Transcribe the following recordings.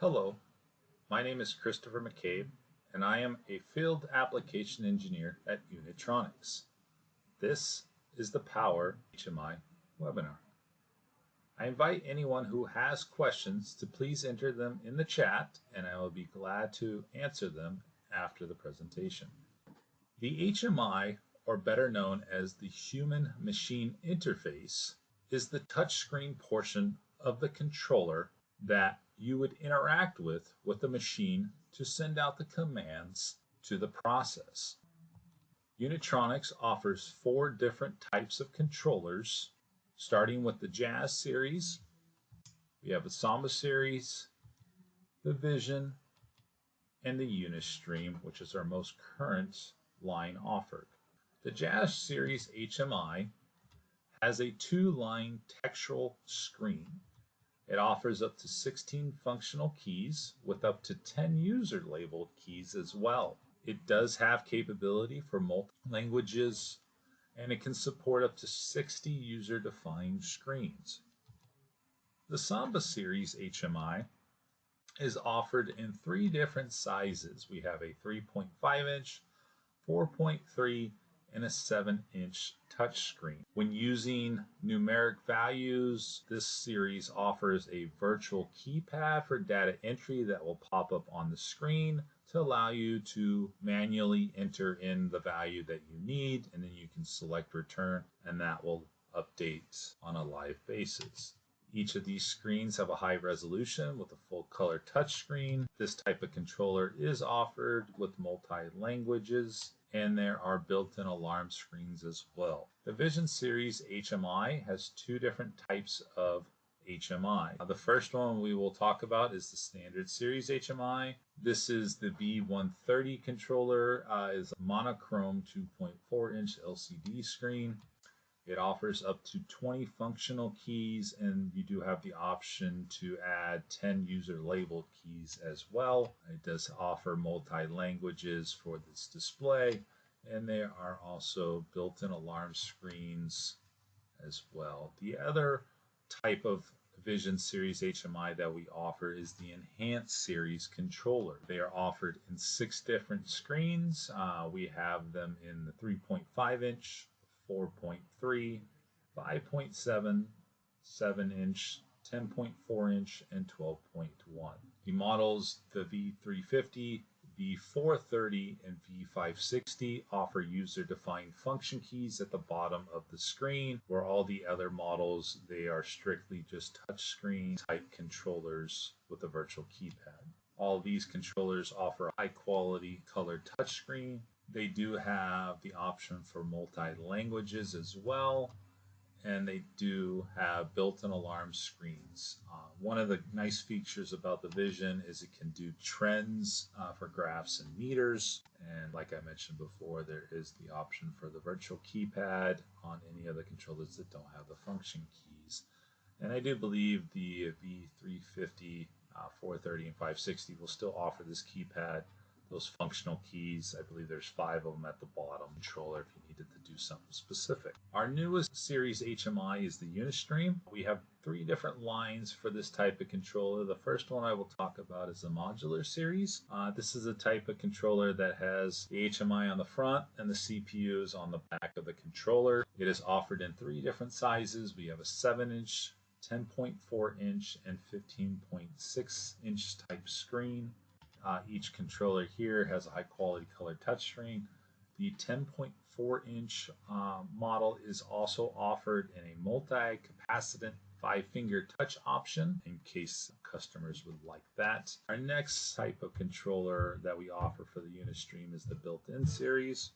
Hello, my name is Christopher McCabe, and I am a Field Application Engineer at Unitronics. This is the Power HMI webinar. I invite anyone who has questions to please enter them in the chat, and I will be glad to answer them after the presentation. The HMI, or better known as the Human Machine Interface, is the touchscreen portion of the controller that you would interact with with the machine to send out the commands to the process. Unitronics offers four different types of controllers, starting with the Jazz series. We have the Samba series, the Vision, and the Unistream, which is our most current line offered. The Jazz series HMI has a two-line textual screen it offers up to 16 functional keys with up to 10 user labeled keys as well. It does have capability for multi languages and it can support up to 60 user defined screens. The Samba series HMI is offered in three different sizes. We have a 3.5 inch, 4.3, and a 7 inch touchscreen. When using numeric values, this series offers a virtual keypad for data entry that will pop up on the screen to allow you to manually enter in the value that you need and then you can select return and that will update on a live basis. Each of these screens have a high resolution with a full color touchscreen. This type of controller is offered with multi languages and there are built-in alarm screens as well. The Vision Series HMI has two different types of HMI. The first one we will talk about is the standard series HMI. This is the V130 controller, uh, is a monochrome 2.4 inch LCD screen. It offers up to 20 functional keys and you do have the option to add 10 user labeled keys as well. It does offer multi-languages for this display and there are also built-in alarm screens as well. The other type of Vision Series HMI that we offer is the Enhanced Series controller. They are offered in six different screens. Uh, we have them in the 3.5 inch, 4.3, 5.7, 7 inch, 10.4 inch, and 12.1. The models, the V350, V430, and V560 offer user-defined function keys at the bottom of the screen, where all the other models, they are strictly just touchscreen type controllers with a virtual keypad. All these controllers offer high quality colored touchscreen they do have the option for multi-languages as well, and they do have built-in alarm screens. Uh, one of the nice features about the Vision is it can do trends uh, for graphs and meters, and like I mentioned before, there is the option for the virtual keypad on any of the controllers that don't have the function keys. And I do believe the V350, uh, 430, and 560 will still offer this keypad those functional keys. I believe there's five of them at the bottom controller if you needed to do something specific. Our newest series HMI is the Unistream. We have three different lines for this type of controller. The first one I will talk about is the modular series. Uh, this is a type of controller that has the HMI on the front and the CPUs on the back of the controller. It is offered in three different sizes. We have a 7 inch 10.4 inch and 15.6 inch type screen. Uh, each controller here has a high quality color touchscreen. The 10.4 inch uh, model is also offered in a multi-capacitant five finger touch option in case customers would like that. Our next type of controller that we offer for the Unistream is the built-in series.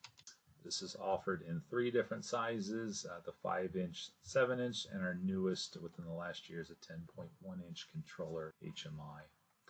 This is offered in three different sizes, uh, the 5 inch, 7 inch, and our newest within the last year is a 10.1 inch controller HMI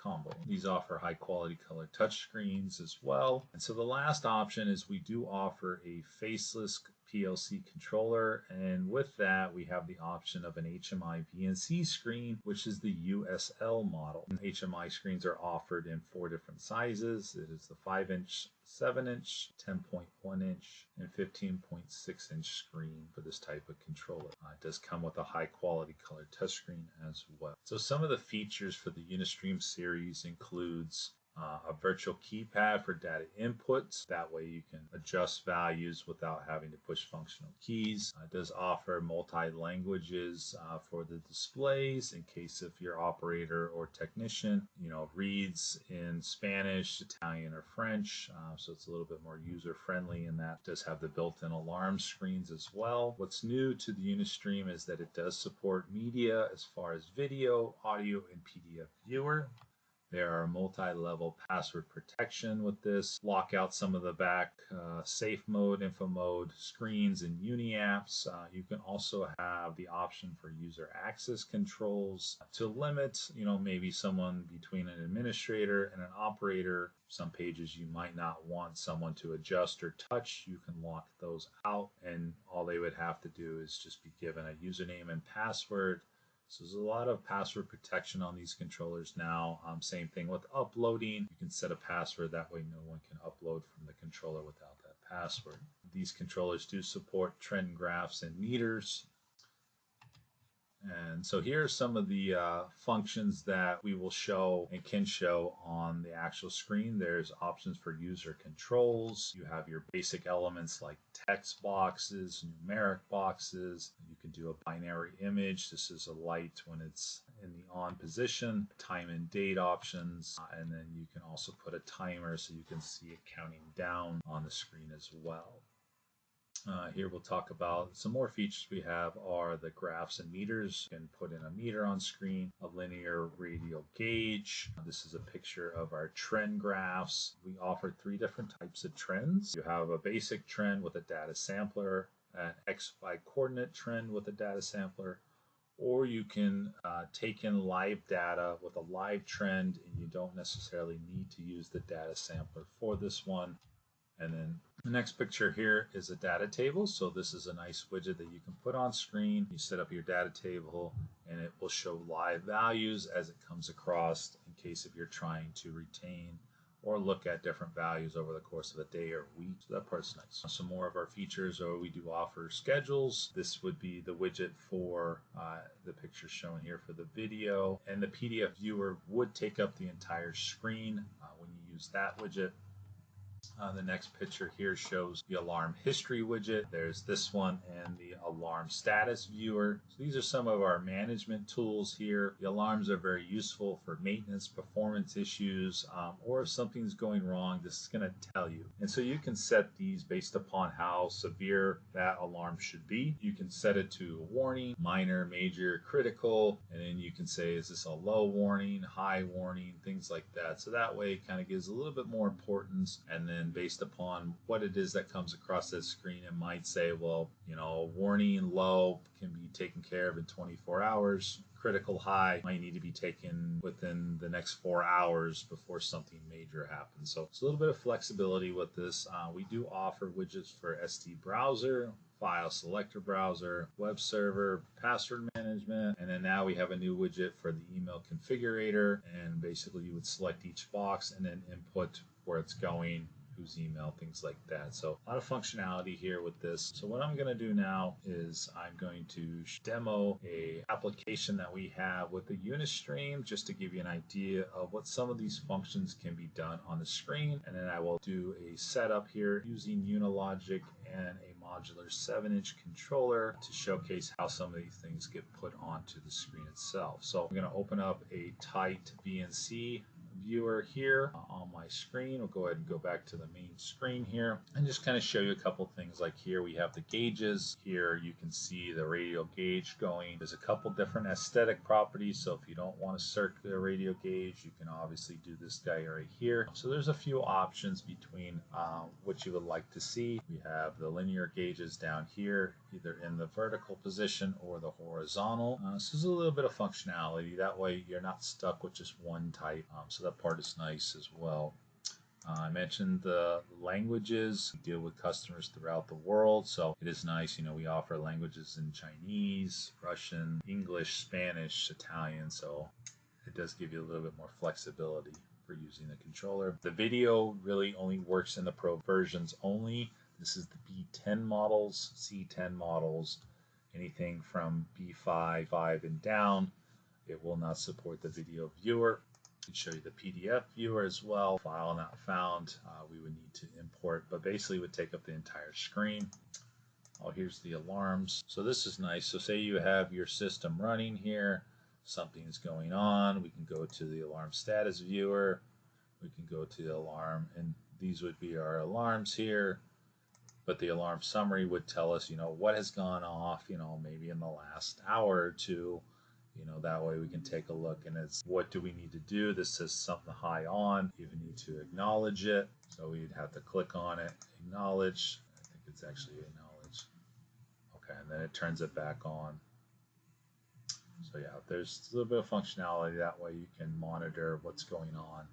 combo. These offer high quality color touchscreens as well. And so the last option is we do offer a faceless PLC controller. And with that, we have the option of an HMI VNC screen, which is the USL model. HMI screens are offered in four different sizes. It is the 5 inch, 7 inch, 10.1 inch, and 15.6 inch screen for this type of controller. Uh, it does come with a high quality color touchscreen as well. So some of the features for the Unistream series includes uh, a virtual keypad for data inputs. That way you can adjust values without having to push functional keys. Uh, it does offer multi-languages uh, for the displays in case if your operator or technician, you know, reads in Spanish, Italian, or French. Uh, so it's a little bit more user-friendly and that it does have the built-in alarm screens as well. What's new to the Unistream is that it does support media as far as video, audio, and PDF viewer. There are multi-level password protection with this. Lock out some of the back uh, safe mode, info mode screens and uni apps. Uh, you can also have the option for user access controls to limit, you know, maybe someone between an administrator and an operator. Some pages you might not want someone to adjust or touch. You can lock those out and all they would have to do is just be given a username and password so there's a lot of password protection on these controllers now. Um, same thing with uploading. You can set a password that way no one can upload from the controller without that password. These controllers do support trend graphs and meters. And so here are some of the uh, functions that we will show and can show on the actual screen. There's options for user controls. You have your basic elements like text boxes, numeric boxes. You can do a binary image. This is a light when it's in the on position, time and date options, uh, and then you can also put a timer so you can see it counting down on the screen as well. Uh, here we'll talk about some more features we have are the graphs and meters. You can put in a meter on screen, a linear radial gauge. This is a picture of our trend graphs. We offer three different types of trends. You have a basic trend with a data sampler, an XY coordinate trend with a data sampler, or you can uh, take in live data with a live trend and you don't necessarily need to use the data sampler for this one. And then the next picture here is a data table. So this is a nice widget that you can put on screen. You set up your data table and it will show live values as it comes across in case if you're trying to retain or look at different values over the course of a day or week. So that part's nice. Some more of our features are we do offer schedules. This would be the widget for uh, the picture shown here for the video. And the PDF viewer would take up the entire screen uh, when you use that widget. Uh, the next picture here shows the alarm history widget. There's this one and the alarm status viewer. So these are some of our management tools here. The alarms are very useful for maintenance, performance issues, um, or if something's going wrong, this is going to tell you. And so you can set these based upon how severe that alarm should be. You can set it to a warning, minor, major, critical, and then you can say, is this a low warning, high warning, things like that. So that way it kind of gives a little bit more importance and then based upon what it is that comes across that screen, it might say, well, you know, warning low can be taken care of in 24 hours. Critical high might need to be taken within the next four hours before something major happens. So it's a little bit of flexibility with this. Uh, we do offer widgets for SD browser, file selector browser, web server, password management, and then now we have a new widget for the email configurator. And basically, you would select each box and then input where it's going whose email, things like that. So a lot of functionality here with this. So what I'm going to do now is I'm going to demo a application that we have with the Unistream just to give you an idea of what some of these functions can be done on the screen. And then I will do a setup here using Unilogic and a modular 7-inch controller to showcase how some of these things get put onto the screen itself. So I'm going to open up a tight VNC viewer here on my screen. We'll go ahead and go back to the main screen here and just kind of show you a couple things like here we have the gauges. Here you can see the radial gauge going. There's a couple different aesthetic properties. So if you don't want to circular radial gauge, you can obviously do this guy right here. So there's a few options between uh, what you would like to see. We have the linear gauges down here, either in the vertical position or the horizontal. Uh, so there's a little bit of functionality. That way you're not stuck with just one type. Um, so that part is nice as well. Uh, I mentioned the languages. We deal with customers throughout the world, so it is nice. You know, we offer languages in Chinese, Russian, English, Spanish, Italian, so it does give you a little bit more flexibility for using the controller. The video really only works in the Pro versions only. This is the B10 models, C10 models, anything from B5, 5 and down. It will not support the video viewer. Can show you the PDF viewer as well. File not found, uh, we would need to import, but basically would take up the entire screen. Oh, here's the alarms. So this is nice. So say you have your system running here, something's going on. We can go to the alarm status viewer. We can go to the alarm, and these would be our alarms here. But the alarm summary would tell us, you know, what has gone off, you know, maybe in the last hour or two you know that way we can take a look and it's what do we need to do this says something high on you need to acknowledge it so we'd have to click on it acknowledge i think it's actually acknowledge okay and then it turns it back on so yeah there's a little bit of functionality that way you can monitor what's going on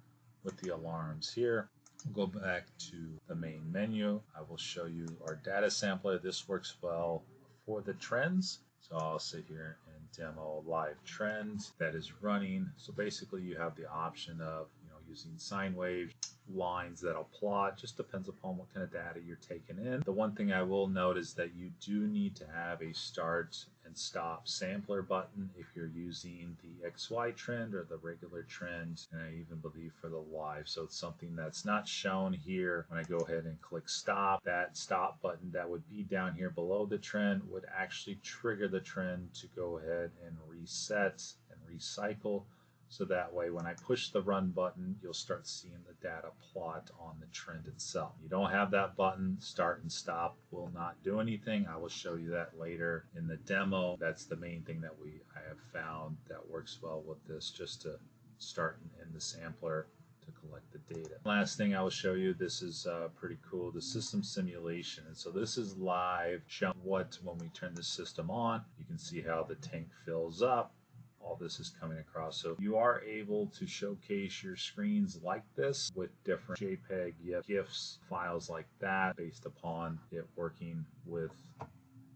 with the alarms here We'll go back to the main menu. I will show you our data sampler. This works well for the trends. So I'll sit here demo live trends that is running. So basically you have the option of you know using sine waves, lines that'll plot, just depends upon what kind of data you're taking in. The one thing I will note is that you do need to have a start and stop sampler button if you're using the XY trend or the regular trend, and I even believe for the live. So it's something that's not shown here. When I go ahead and click stop, that stop button that would be down here below the trend would actually trigger the trend to go ahead and reset and recycle so that way, when I push the run button, you'll start seeing the data plot on the trend itself. You don't have that button, start and stop will not do anything. I will show you that later in the demo. That's the main thing that we I have found that works well with this, just to start and end the sampler to collect the data. Last thing I will show you, this is uh, pretty cool, the system simulation. And so this is live, showing what when we turn the system on, you can see how the tank fills up all this is coming across. So you are able to showcase your screens like this with different JPEG, GIFs, files like that based upon it working with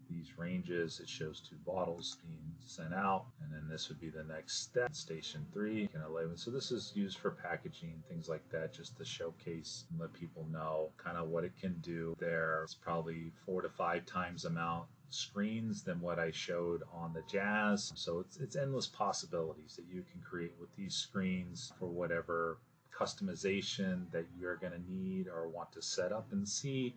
these ranges. It shows two bottles being sent out, and then this would be the next step, station three, and 11. So this is used for packaging, things like that, just to showcase and let people know kind of what it can do there. It's probably four to five times amount screens than what I showed on the Jazz. So it's, it's endless possibilities that you can create with these screens for whatever customization that you're going to need or want to set up and see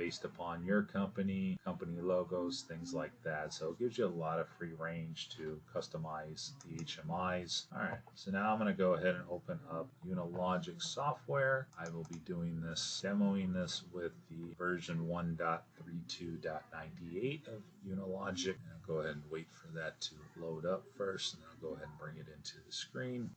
based upon your company, company logos, things like that. So it gives you a lot of free range to customize the HMIs. All right, so now I'm going to go ahead and open up Unilogic software. I will be doing this, demoing this with the version 1.32.98 of Unilogic. And I'll go ahead and wait for that to load up first, and then I'll go ahead and bring it into the screen.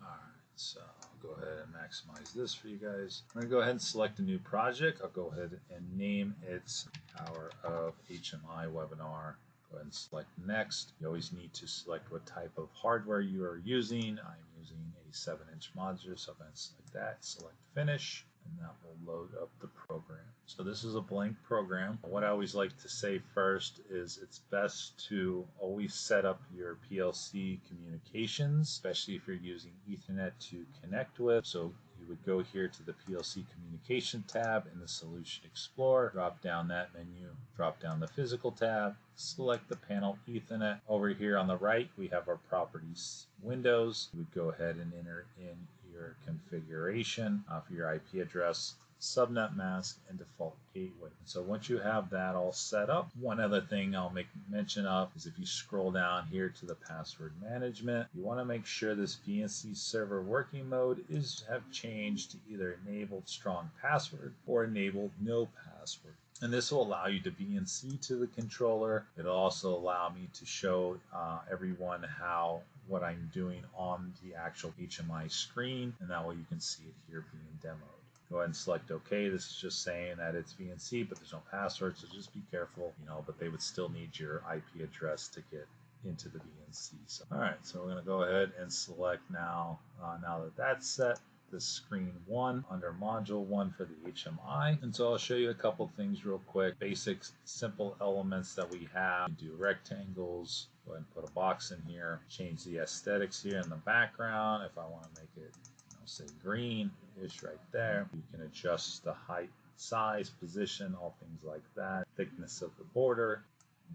All right, so go ahead and maximize this for you guys. I'm going to go ahead and select a new project. I'll go ahead and name it Power of HMI Webinar. Go ahead and select next. You always need to select what type of hardware you are using. I'm using a 7 inch monitor, so I'm going to select that, select finish and that will load up the program. So this is a blank program. What I always like to say first is it's best to always set up your PLC communications, especially if you're using Ethernet to connect with. So you would go here to the PLC communication tab in the Solution Explorer, drop down that menu, drop down the physical tab, select the panel Ethernet. Over here on the right, we have our properties windows. We would go ahead and enter in your configuration uh, for your IP address, subnet mask, and default gateway. So once you have that all set up, one other thing I'll make mention of is if you scroll down here to the password management, you want to make sure this VNC server working mode is have changed to either enabled strong password or enabled no password. And this will allow you to VNC to the controller. It'll also allow me to show uh, everyone how what I'm doing on the actual HMI screen, and that way you can see it here being demoed. Go ahead and select OK. This is just saying that it's VNC, but there's no password, so just be careful, you know, but they would still need your IP address to get into the VNC. So, all right, so we're going to go ahead and select now, uh, now that that's set, the screen one under module one for the HMI. And so I'll show you a couple things real quick. Basic, simple elements that we have. do rectangles. Go ahead and put a box in here. Change the aesthetics here in the background. If I want to make it, know, say green-ish right there. You can adjust the height size, position, all things like that, thickness of the border,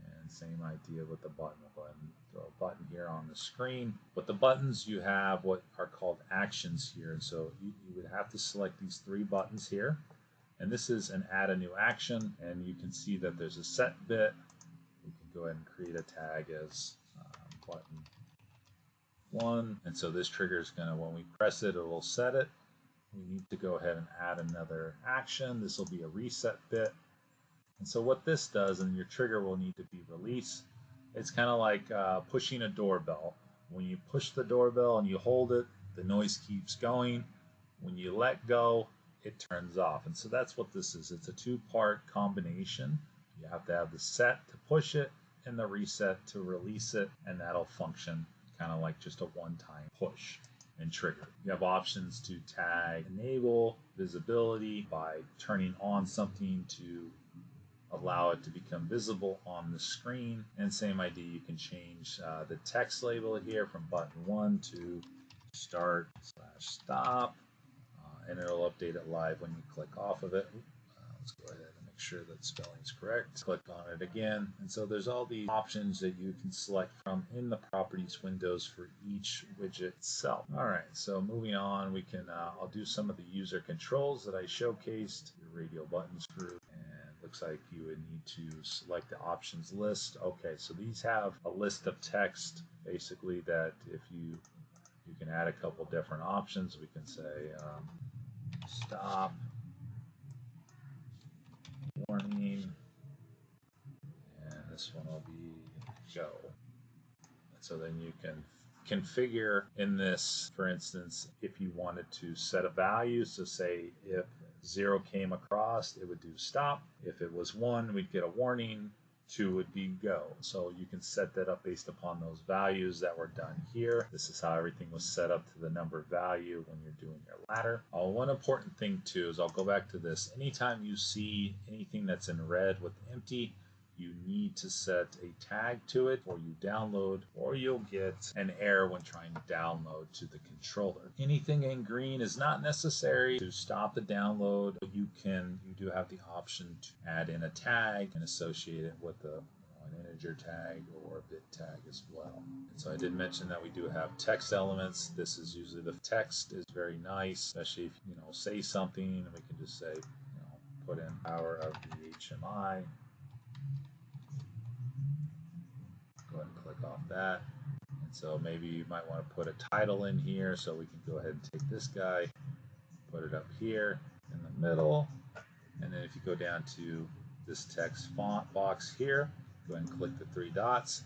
and same idea with the button. We'll go ahead and throw a button here on the screen. With the buttons, you have what are called actions here. And so you, you would have to select these three buttons here. And this is an add a new action. And you can see that there's a set bit. Go ahead and create a tag as um, button one. And so this trigger is going to, when we press it, it will set it. We need to go ahead and add another action. This will be a reset bit. And so what this does, and your trigger will need to be released, it's kind of like uh, pushing a doorbell. When you push the doorbell and you hold it, the noise keeps going. When you let go, it turns off. And so that's what this is. It's a two-part combination. You have to have the set to push it and the reset to release it, and that'll function kind of like just a one-time push and trigger. You have options to tag enable visibility by turning on something to allow it to become visible on the screen. And same idea, you can change uh, the text label here from button one to start slash stop, uh, and it'll update it live when you click off of it. Uh, let's go ahead make sure that spelling is correct. Click on it again. And so there's all these options that you can select from in the properties windows for each widget itself. All right, so moving on, we can, uh, I'll do some of the user controls that I showcased, your radio buttons group, and looks like you would need to select the options list. Okay, so these have a list of text basically that if you you can add a couple different options. We can say um, stop, and this one will be go. so then you can configure in this, for instance, if you wanted to set a value, so say if zero came across, it would do stop. If it was one, we'd get a warning. Two would be go. So you can set that up based upon those values that were done here. This is how everything was set up to the number value when you're doing your ladder. Uh, one important thing too is I'll go back to this. Anytime you see anything that's in red with empty, you need to set a tag to it or you download or you'll get an error when trying to download to the controller. Anything in green is not necessary to stop the download. You can you do have the option to add in a tag and associate it with an integer tag or a bit tag as well. And so I did mention that we do have text elements. This is usually the text is very nice, especially if you know say something and we can just say, you know, put in power of the HMI go ahead and click off that. And so maybe you might want to put a title in here. So we can go ahead and take this guy, put it up here in the middle. And then if you go down to this text font box here, go ahead and click the three dots.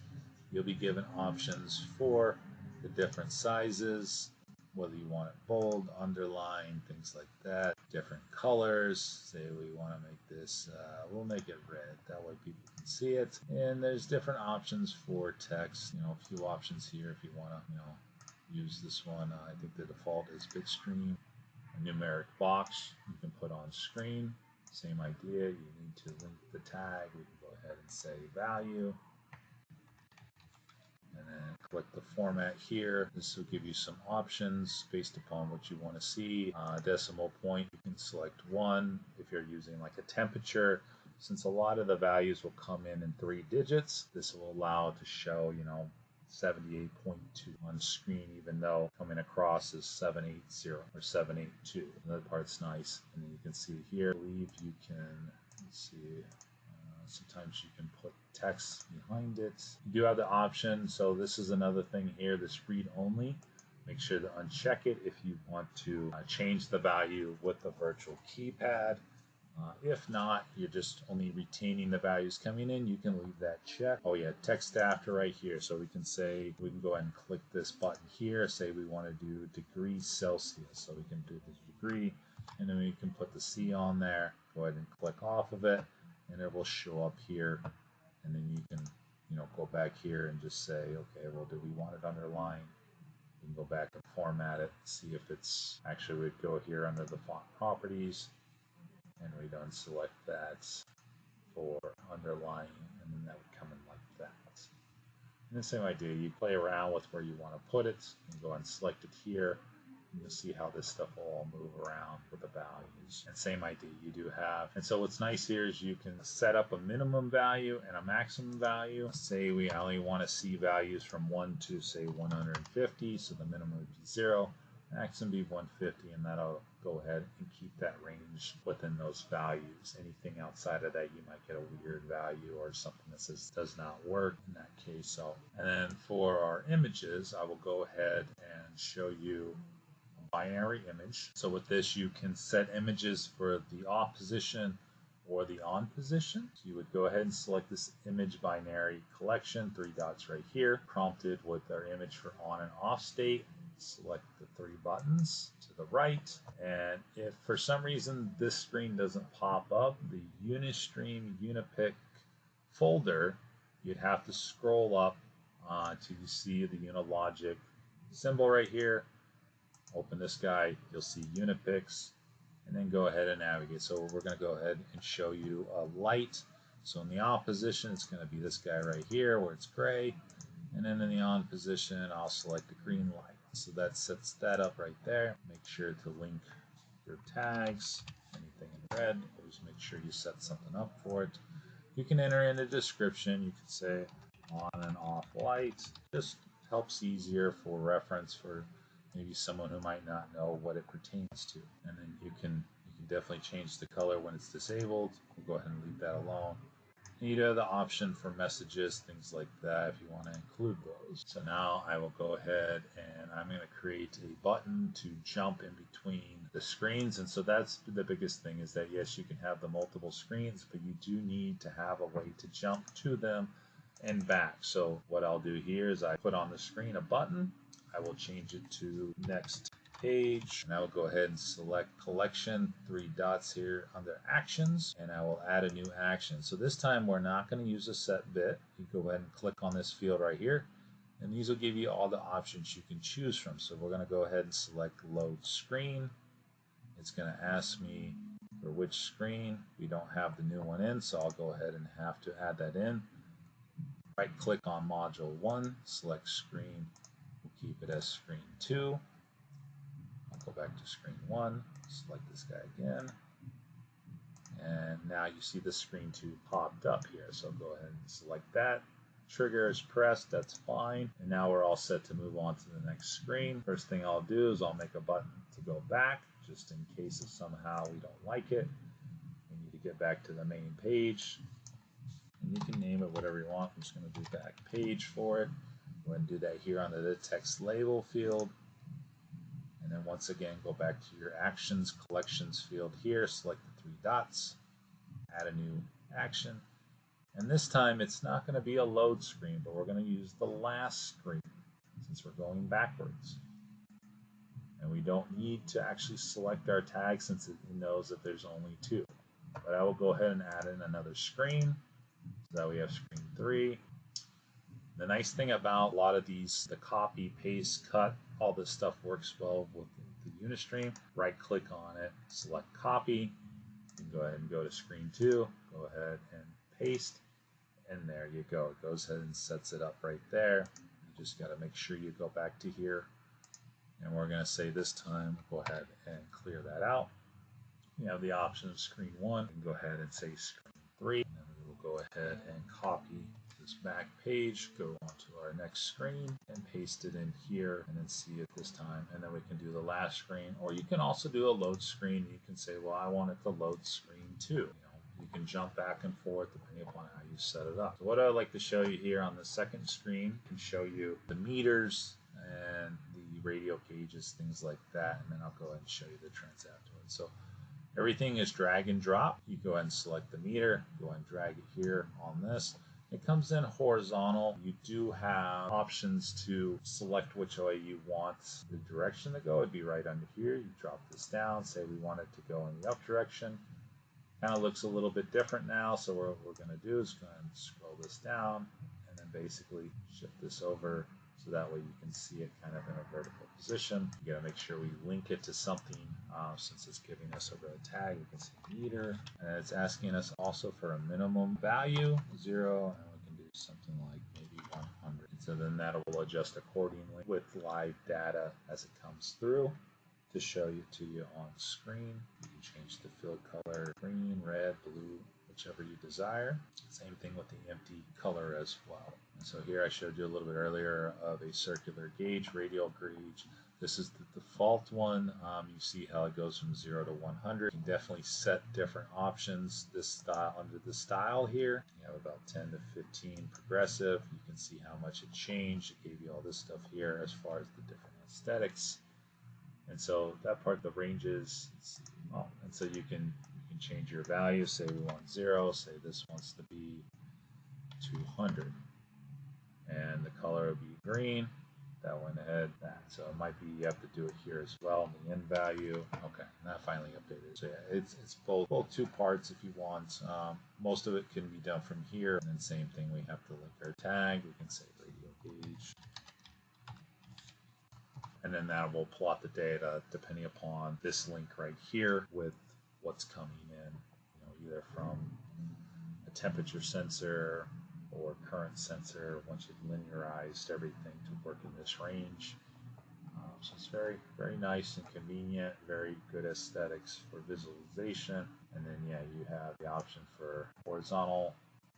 You'll be given options for the different sizes, whether you want it bold, underline, things like that, different colors. Say we want to make this, uh, we'll make it red. That way people see it. And there's different options for text. You know, a few options here if you want to, you know, use this one. Uh, I think the default is bitstream. A numeric box you can put on screen. Same idea. You need to link the tag. We can go ahead and say value and then click the format here. This will give you some options based upon what you want to see. Uh, decimal point, you can select one if you're using like a temperature. Since a lot of the values will come in in three digits, this will allow to show, you know, 78.2 on screen, even though coming across is 780 or 782. Another part's nice. And then you can see here, I believe you can, let's see, Sometimes you can put text behind it. You do have the option, so this is another thing here, this read only. Make sure to uncheck it if you want to uh, change the value with the virtual keypad. Uh, if not, you're just only retaining the values coming in, you can leave that check. Oh yeah, text after right here. So we can say, we can go ahead and click this button here, say we want to do degrees Celsius. So we can do the degree, and then we can put the C on there. Go ahead and click off of it and it will show up here and then you can you know go back here and just say okay well do we want it underlined we can go back and format it, see if it's actually we'd go here under the font properties and we'd unselect that for underlying and then that would come in like that. And the same idea, you play around with where you want to put it and go and select it here and you'll see how this stuff will all move around with the values. And same idea you do have. And so what's nice here is you can set up a minimum value and a maximum value. Say we only want to see values from 1 to say 150, so the minimum would be 0, maximum be 150, and that'll go ahead and keep that range within those values. Anything outside of that, you might get a weird value or something that says does not work in that case. So, and then for our images, I will go ahead and show you a binary image. So with this, you can set images for the off position or the on position. You would go ahead and select this image binary collection, three dots right here, prompted with our image for on and off state. Select the three buttons to the right. And if for some reason this screen doesn't pop up, the Unistream Unipic folder, you'd have to scroll up uh, to see the Unilogic symbol right here open this guy, you'll see Unipics, and then go ahead and navigate. So we're going to go ahead and show you a light. So in the off position, it's going to be this guy right here where it's gray. And then in the on position, I'll select the green light. So that sets that up right there. Make sure to link your tags, anything in red. Always make sure you set something up for it. You can enter in a description. You can say on and off light. Just helps easier for reference for maybe someone who might not know what it pertains to. And then you can you can definitely change the color when it's disabled. We'll go ahead and leave that alone. You have the option for messages, things like that, if you want to include those. So now I will go ahead and I'm going to create a button to jump in between the screens. And so that's the biggest thing is that yes, you can have the multiple screens, but you do need to have a way to jump to them and back. So what I'll do here is I put on the screen a button I will change it to next page. And I will go ahead and select collection three dots here under actions and I will add a new action. So this time we're not going to use a set bit. You go ahead and click on this field right here and these will give you all the options you can choose from. So we're going to go ahead and select load screen. It's going to ask me for which screen. We don't have the new one in so I'll go ahead and have to add that in. Right click on module 1 select screen. We'll keep it as screen 2. Go back to screen 1, select this guy again. And now you see the screen 2 popped up here. So go ahead and select that. Trigger is pressed, that's fine. And now we're all set to move on to the next screen. First thing I'll do is I'll make a button to go back, just in case if somehow we don't like it. We need to get back to the main page. And you can name it whatever you want. I'm just going to do back page for it. Go ahead and do that here under the text label field. And then once again, go back to your actions collections field here, select the three dots, add a new action. And this time it's not going to be a load screen, but we're going to use the last screen since we're going backwards. And we don't need to actually select our tag since it knows that there's only two. But I will go ahead and add in another screen so that we have screen three. The nice thing about a lot of these, the copy, paste, cut, all this stuff works well with the Unistream. Right click on it, select copy, and go ahead and go to screen two, go ahead and paste, and there you go. It goes ahead and sets it up right there. You just got to make sure you go back to here. And we're going to say this time, go ahead and clear that out. You have the option of screen one, and go ahead and say screen three. And then we will go ahead and copy this back page, go onto our next screen and paste it in here and then see it this time. And then we can do the last screen, or you can also do a load screen. You can say, well, I want it to load screen too. You, know, you can jump back and forth depending upon how you set it up. So what I'd like to show you here on the second screen can show you the meters and the radio gauges, things like that. And then I'll go ahead and show you the trends afterwards. So everything is drag and drop. You go ahead and select the meter, go ahead and drag it here on this. It comes in horizontal. You do have options to select which way you want the direction to go. It'd be right under here. You drop this down, say we want it to go in the up direction. Kind of looks a little bit different now, so what we're going to do is go and scroll this down and then basically shift this over So that way you can see it kind of in a vertical position. You gotta make sure we link it to something uh, since it's giving us a row tag. We can see meter and it's asking us also for a minimum value, zero, and we can do something like maybe 100. And So then that will adjust accordingly with live data as it comes through to show you to you on screen. You can change the fill color green, red, blue, whichever you desire. Same thing with the empty color as well. And so here I showed you a little bit earlier of a circular gauge, radial gauge. This is the default one. Um, you see how it goes from 0 to 100. You can definitely set different options this style under the style here. You have about 10 to 15 progressive. You can see how much it changed. It gave you all this stuff here as far as the different aesthetics. And so that part, the ranges, oh, and so you can you can change your value. Say we want zero. Say this wants to be 200, and the color will be green. That went ahead. That so it might be you have to do it here as well. In the end value. Okay, that finally updated. So yeah, it's it's both both two parts if you want. Um, most of it can be done from here. And then same thing. We have to link our tag. We can say radio gauge and then that will plot the data depending upon this link right here with what's coming either from a temperature sensor or current sensor once you've linearized everything to work in this range. Um, so it's very, very nice and convenient, very good aesthetics for visualization. And then, yeah, you have the option for horizontal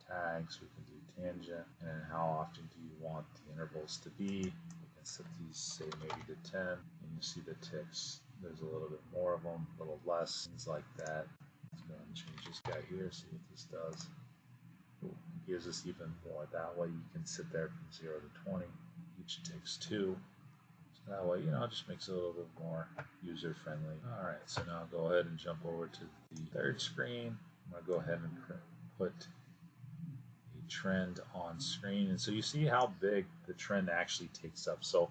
tags. We can do tangent. And then how often do you want the intervals to be? We can set these say maybe to 10 and you see the ticks there's a little bit more of them a little less things like that let's go and change this guy here see what this does it gives us even more that way you can sit there from 0 to 20 each takes two so that way you know it just makes it a little bit more user friendly all right so now I'll go ahead and jump over to the third screen I'm going to go ahead and put a trend on screen. And so you see how big the trend actually takes up. So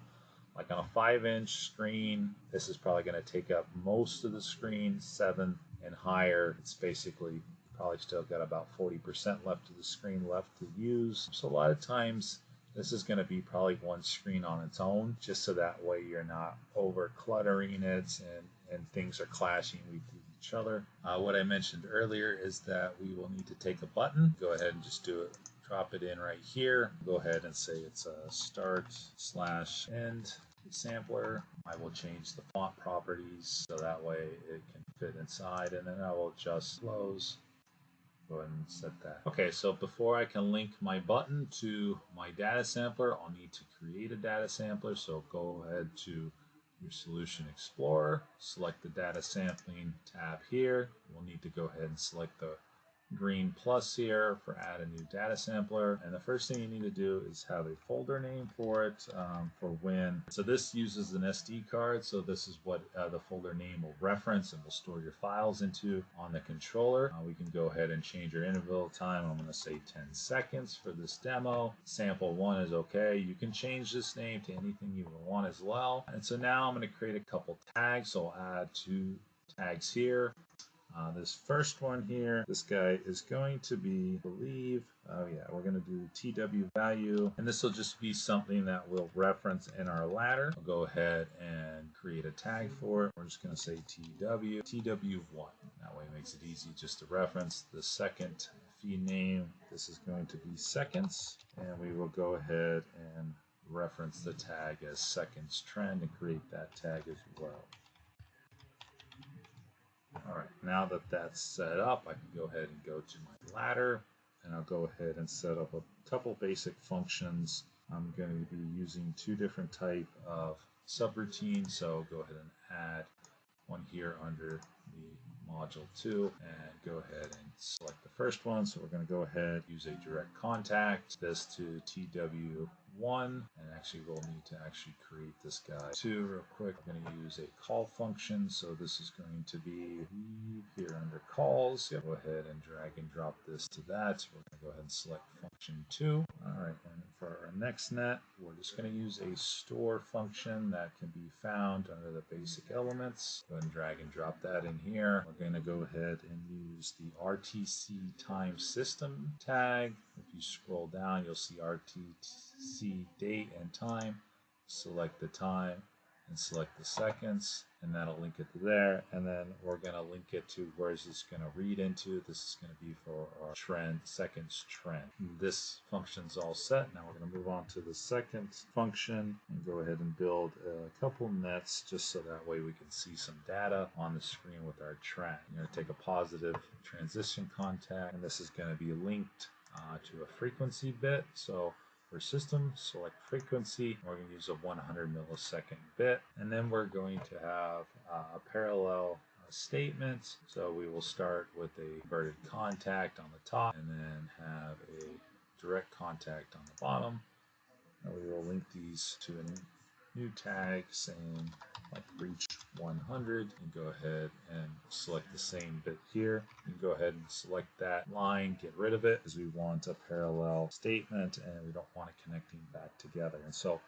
like on a five inch screen, this is probably going to take up most of the screen, seven and higher. It's basically probably still got about 40% left of the screen left to use. So a lot of times this is going to be probably one screen on its own, just so that way you're not over cluttering it and, and things are clashing with each other. Uh, what I mentioned earlier is that we will need to take a button. Go ahead and just do it drop it in right here. Go ahead and say it's a start slash end sampler. I will change the font properties so that way it can fit inside and then I will adjust flows. Go ahead and set that. Okay, so before I can link my button to my data sampler, I'll need to create a data sampler. So go ahead to your Solution Explorer, select the data sampling tab here. We'll need to go ahead and select the green plus here for add a new data sampler. And the first thing you need to do is have a folder name for it um, for when. So this uses an SD card. So this is what uh, the folder name will reference and will store your files into on the controller. Uh, we can go ahead and change our interval time. I'm going to say 10 seconds for this demo. Sample one is okay. You can change this name to anything you want as well. And so now I'm going to create a couple tags. So I'll add two tags here. Uh, this first one here, this guy is going to be, I believe, oh yeah, we're going to do TW value, and this will just be something that we'll reference in our ladder. I'll go ahead and create a tag for it. We're just going to say TW, TW1. That way it makes it easy just to reference. The second feed name, this is going to be seconds, and we will go ahead and reference the tag as seconds trend and create that tag as well. All right, now that that's set up, I can go ahead and go to my ladder and I'll go ahead and set up a couple basic functions. I'm going to be using two different type of subroutines, so go ahead and add one here under the module 2 and go ahead and select the first one. So we're going to go ahead use a direct contact this to TW one and actually we'll need to actually create this guy. Two real quick I'm going to use a call function. So this is going to be here under calls. Yeah, go ahead and drag and drop this to that. We're going to go ahead and select function two. All right and for our next net we're just going to use a store function that can be found under the basic elements. Go ahead and drag and drop that in here. We're going to go ahead and use the RTC time system tag You scroll down, you'll see RTC date and time. Select the time and select the seconds and that'll link it to there. And then we're going to link it to where is this going to read into. This is going to be for our trend seconds trend. This function's all set. Now we're going to move on to the second function and go ahead and build a couple nets just so that way we can see some data on the screen with our trend. You're going to take a positive transition contact and this is going to be linked uh, to a frequency bit so for system, select frequency. We're going to use a 100 millisecond bit. And then we're going to have uh, a parallel uh, statement. So we will start with a inverted contact on the top and then have a direct contact on the bottom. And we will link these to a new tag saying like reach 100 and go ahead and select the same bit here. and go ahead and select that line, get rid of it because we want a parallel statement and we don't want it connecting back together. And so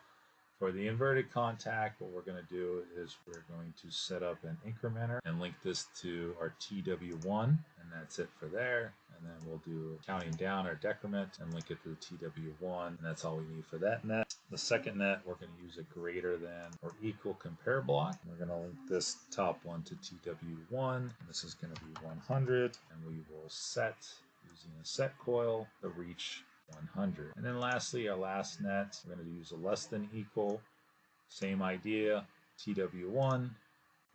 for the inverted contact, what we're going to do is we're going to set up an incrementer and link this to our TW1, and that's it for there. And then we'll do counting down our decrement and link it to the TW1, and that's all we need for that net. The second net, we're going to use a greater than or equal compare block. We're going to link this top one to TW1, and this is going to be 100, and we will set using a set coil the reach 100. And then lastly, our last net, we're going to use a less than equal, same idea, TW1,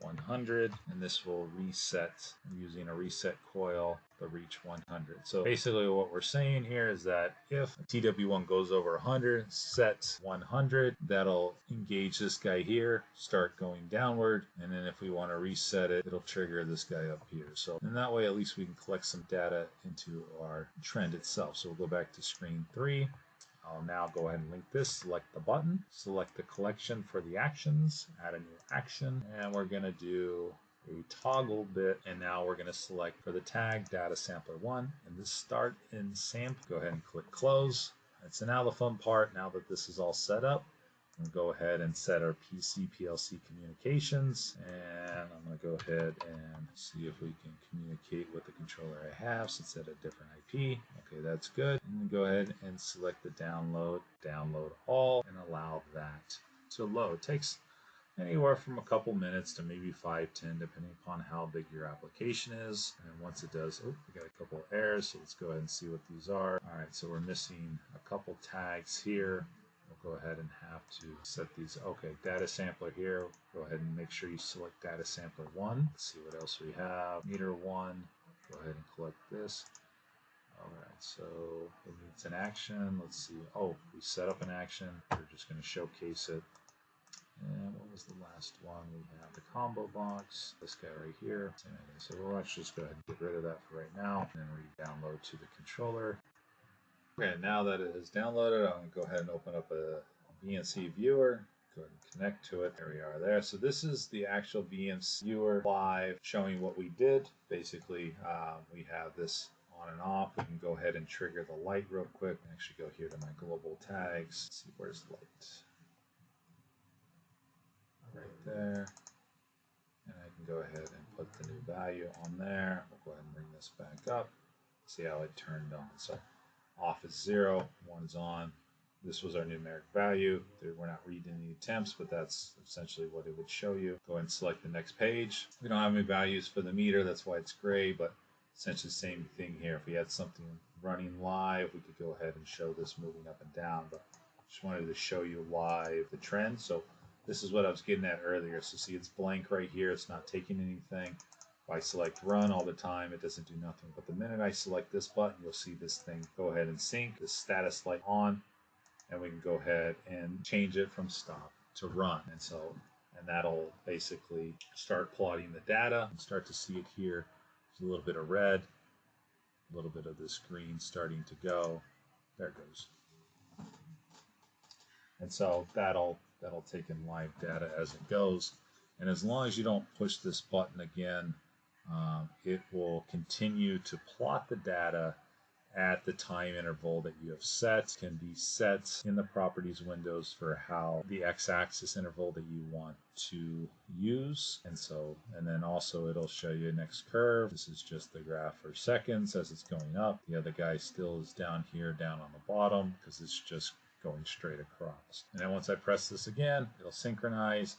100, and this will reset using a reset coil the reach 100. So basically what we're saying here is that if TW1 goes over 100, set 100, that'll engage this guy here, start going downward, and then if we want to reset it, it'll trigger this guy up here. So in that way, at least we can collect some data into our trend itself. So we'll go back to screen three. I'll now go ahead and link this, select the button, select the collection for the actions, add a new action, and we're going to do a toggle bit and now we're going to select for the tag data sampler 1 and this start in SAMP. Go ahead and click close. And so now the fun part, now that this is all set up, we'll go ahead and set our PC PLC communications and I'm going to go ahead and see if we can communicate with the controller I have since it's at a different IP. Okay, that's good. And go ahead and select the download, download all, and allow that to load. It takes anywhere from a couple minutes to maybe five, ten, depending upon how big your application is. And once it does, oh, we got a couple errors, so let's go ahead and see what these are. All right, so we're missing a couple tags here. Go ahead and have to set these. Okay, data sampler here. Go ahead and make sure you select data sampler one. Let's see what else we have. Meter one. Go ahead and collect this. All right, so it needs an action. Let's see. Oh, we set up an action. We're just going to showcase it. And what was the last one? We have the combo box, this guy right here. So we'll actually just go ahead and get rid of that for right now and then re-download to the controller. Okay, now that it is downloaded, I'm going to go ahead and open up a VNC viewer. Go ahead and connect to it. There we are there. So this is the actual VNC viewer live showing what we did. Basically, um, we have this on and off. We can go ahead and trigger the light real quick. Actually go here to my global tags. Let's see where's the light right there. And I can go ahead and put the new value on there. We'll go ahead and bring this back up. See how it turned on. So off is zero, one is on. This was our numeric value. We're not reading any temps, but that's essentially what it would show you. Go ahead and select the next page. We don't have any values for the meter, that's why it's gray, but essentially the same thing here. If we had something running live, we could go ahead and show this moving up and down, but just wanted to show you live the trend. So this is what I was getting at earlier. So see, it's blank right here. It's not taking anything. If I select run all the time, it doesn't do nothing. But the minute I select this button, you'll see this thing go ahead and sync, the status light on, and we can go ahead and change it from stop to run. And so, and that'll basically start plotting the data and start to see it here. There's a little bit of red, a little bit of this green starting to go. There it goes. And so that'll that'll take in live data as it goes. And as long as you don't push this button again, um, it will continue to plot the data at the time interval that you have set. Can be set in the properties windows for how the x-axis interval that you want to use. And so and then also it'll show you next curve this is just the graph for seconds as it's going up. The other guy still is down here down on the bottom because it's just going straight across. And then once I press this again it'll synchronize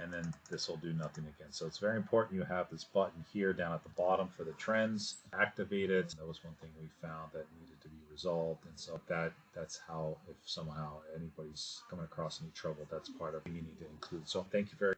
and then this will do nothing again. So it's very important you have this button here down at the bottom for the trends activated. That was one thing we found that needed to be resolved. And so that that's how if somehow anybody's coming across any trouble, that's part of you need to include. So thank you very